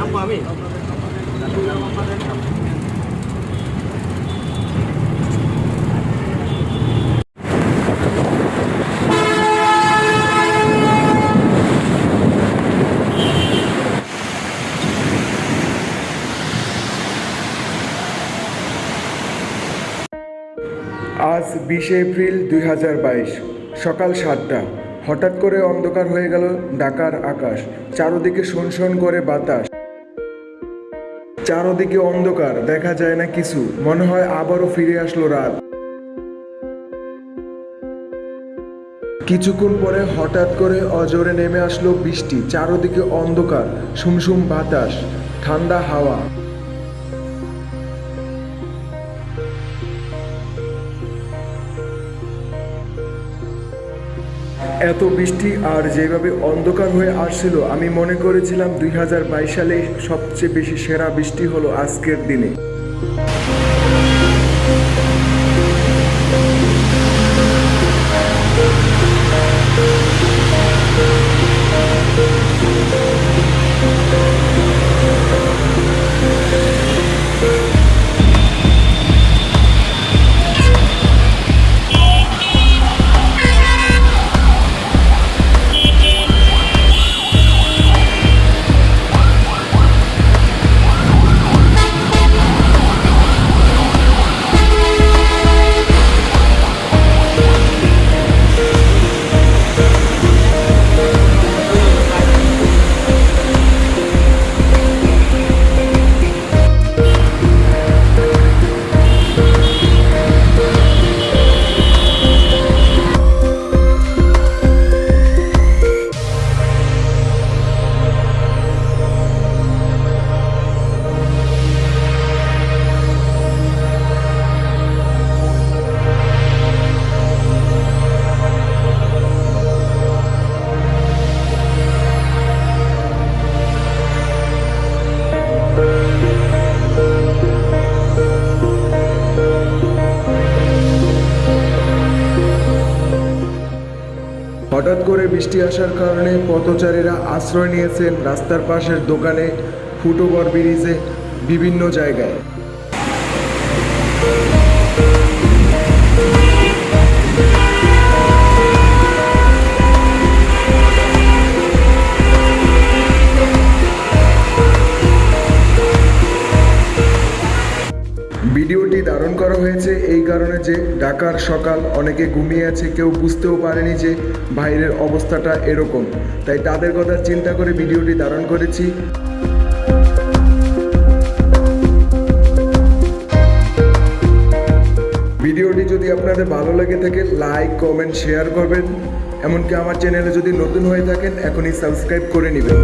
থাকব আমি আজ বিশে এপ্রিল দুই হাজার বাইশ, সকাল সাতটা। হঠাৎ করে অন্ধকার হয়ে গেল ঢাকার আকাশ। চারদিকে শোনশোন করে বাতাস। চারদিকে অন্ধকার, দেখা যায় না কিছু। মনে হয় আবারও ফিরে আসলো রাত। কিছুক্ষণ পরে হঠাৎ করে অজরে নেমে আসলো বৃষ্টি, চারদিকে অন্ধকার সুমসুম বাতাস, ঠান্ডা হাওয়া। এত বৃষ্টি আর যেভাবে অন্ধকার হয়ে আসছিল, আমি মনে করেছিলাম দুই হাজার বাইশ সালে সবচেয়ে বেশি সেরা বৃষ্টি হলো আজকের দিনে। হঠাৎ করে বৃষ্টি আসার কারণে পথচারীরা আশ্রয় নিয়েছেন রাস্তার পাশের দোকানে, ফুটওভার ব্রিজে, বিভিন্ন জায়গায়। ভিডিওটি ধারণ করা হয়েছে এই কারণে যে ঢাকার সকাল অনেকে ঘুমিয়ে আছে, কেউ বুঝতেও পারেনি যে বাইরের অবস্থাটা এরকম। তাই তাদের কথা চিন্তা করে ভিডিওটি ধারণ করেছি। ভিডিওটি যদি আপনাদের ভালো লাগে থাকে, লাইক, কমেন্ট, শেয়ার করবেন। এমনকি আমার চ্যানেলে যদি নতুন হয়ে থাকেন, এখনই সাবস্ক্রাইব করে নেবেন।